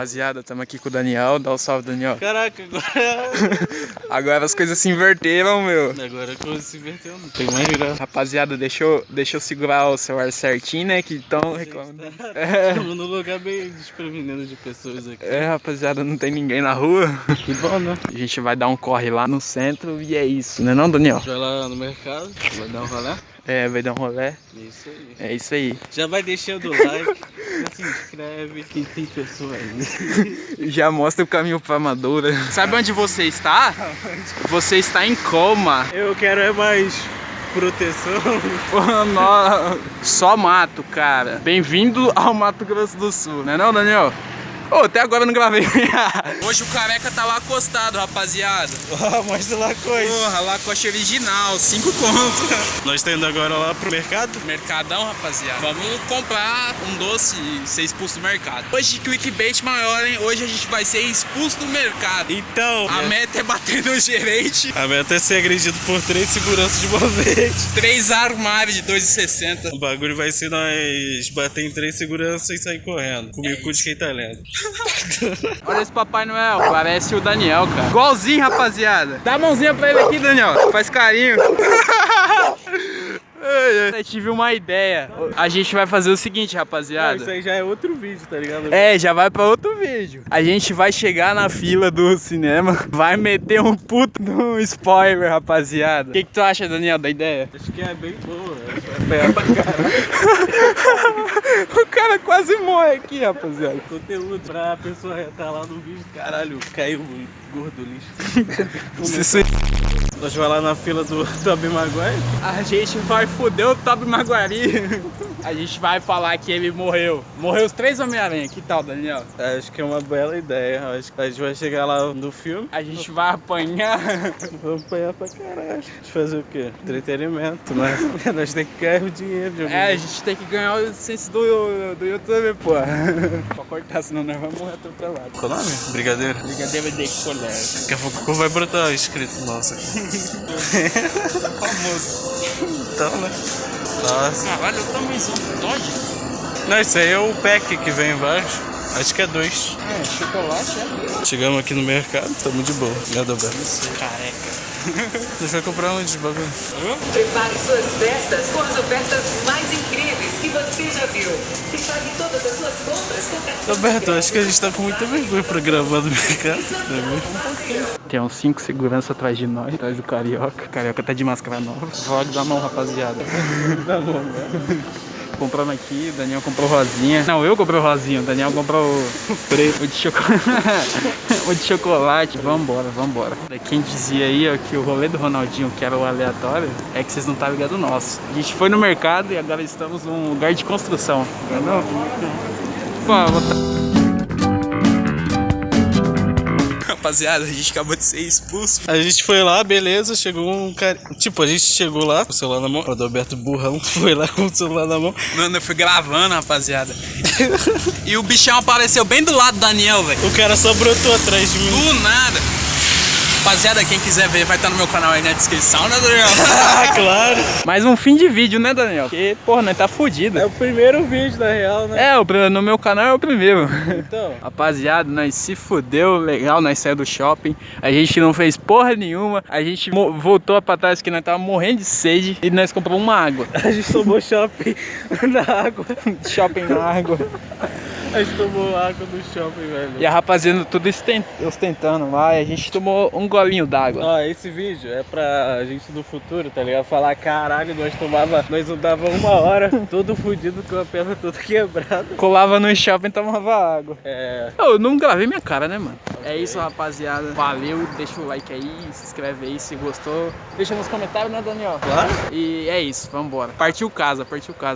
Rapaziada, estamos aqui com o Daniel. Dá um salve, Daniel. Caraca, agora. Agora as coisas se inverteram, meu. Agora a coisa se inverteu, não tem mais graça. Rapaziada, deixa eu, deixa eu segurar o celular certinho, né? Que estão reclamando. É. Estamos num lugar bem desprevenido de pessoas aqui. É, rapaziada, não tem ninguém na rua. Que bom, né? A gente vai dar um corre lá no centro e é isso, né não, Daniel? A gente vai lá no mercado, vai dar um rolê. É, vai dar um rolé. Isso aí. É isso aí. Já vai deixando o like, se inscreve, que tem pessoa aí. Já mostra o caminho pra Amadora. Sabe onde você está? Você está em coma. Eu quero é mais proteção. Só mato, cara. Bem-vindo ao Mato Grosso do Sul, né não, Daniel? Ô, até agora eu não gravei. Hoje o careca tá lá acostado, rapaziada. Ah, mostra lá coisa. Porra, lacoste original, 5 conto. Nós estamos indo agora lá pro mercado. Mercadão, rapaziada. Vamos comprar um doce e ser expulso do mercado. Hoje, clickbait maior, hein? Hoje a gente vai ser expulso do mercado. Então, A meta é bater no gerente. a meta é ser agredido por três seguranças de uma vez. Três armários de 2,60. O bagulho vai ser nós bater em três seguranças e sair correndo. Com o bico de quem tá lendo. Olha esse Papai Noel, parece o Daniel, cara. Igualzinho, rapaziada. Dá a mãozinha pra ele aqui, Daniel. Faz carinho. Ai, ai. Eu tive uma ideia. A gente vai fazer o seguinte, rapaziada. isso aí já é outro vídeo, tá ligado? É, já vai pra outro vídeo. A gente vai chegar na fila do cinema, vai meter um puto no spoiler, rapaziada. O que, que tu acha, Daniel, da ideia? Acho que é bem boa. Vai pegar pra caralho. O cara quase morre aqui, rapaziada. Conteúdo pra pessoa entrar lá no vídeo. Caralho, caiu o gordo lixo. Se Nós vai lá na fila do Tobey Maguire. A gente vai foder o Toby Maguari. A gente vai falar que ele morreu. Morreu os três Homem-Aranha. Que tal, Daniel? Acho que é uma bela ideia. Acho que a gente vai chegar lá no filme. A gente vai apanhar. Vamos apanhar pra caralho. A gente fazer o quê? Entretenimento, né? Nós temos que ganhar o dinheiro de É, a gente tem que ganhar o licença do, do YouTube, pô. Pra cortar, senão nós vamos morrer atropelado. Qual o nome? Brigadeiro. Brigadeiro de colher. Daqui a pouco vai brotar escrito nossa. Famoso. Então, né? Nossa. Caralho, eu também sou um Dodge. Não, isso aí é o pack que vem embaixo. Acho que é dois. É, chocolate, é? Chegamos aqui no mercado, tamo de boa. Nada aberto. Careca. Gente vai comprar onde, bagulho? Prepare suas festas com as ofertas mais incríveis que você já viu. E pague todas as suas compras com cartão Roberto, acho que a gente tá com muita vergonha pra gravar no mercado. não mesmo? Tem uns cinco segurança atrás de nós, atrás do Carioca. O Carioca tá de máscara nova. Vlog da mão, rapaziada. Tá bom, né? Comprando aqui, o Daniel comprou rosinha. Não, eu comprei o rosinha, o Daniel comprou o preto. O de chocolate. o de chocolate. Vambora, vambora. Quem dizia aí ó, que o rolê do Ronaldinho, que era o aleatório, é que vocês não estavam ligados nosso. A gente foi no mercado e agora estamos num lugar de construção. Entendeu? Pô, vou tá- Rapaziada, a gente acabou de ser expulso. A gente foi lá, beleza, chegou um cara. Tipo, a gente chegou lá com o celular na mão. O Adalberto Burrão foi lá com o celular na mão. Mano, eu fui gravando, rapaziada. e o bichão apareceu bem do lado do Daniel, velho. O cara só brotou atrás de mim. Do nada. Rapaziada, quem quiser ver, vai estar no meu canal aí na descrição, né, Daniel? Ah, claro. Mais um fim de vídeo, né, Daniel? Porque, porra, nós tá fudido. É o primeiro vídeo, na real, né? É, o no meu canal é o primeiro. Então. Rapaziada, nós se fudeu, legal, nós saímos do shopping. A gente não fez porra nenhuma. A gente voltou pra trás que nós tava morrendo de sede e nós compramos uma água. A gente tomou shopping na água. shopping na água. A gente tomou água no shopping, velho. E a rapaziada tudo ostentando lá. E a gente tomou um golinho d'água. Ó, esse vídeo é pra gente do futuro, tá ligado? Falar, caralho, nós tomava, nós andava uma hora, todo fudido com a perna toda quebrada. Colava no shopping e tomava água. É. Eu não gravei minha cara, né, mano? É isso, rapaziada. Valeu, deixa o like aí, se inscreve aí se gostou. Deixa nos comentários, né, Daniel? Claro. E é isso, vambora. Partiu casa, partiu casa.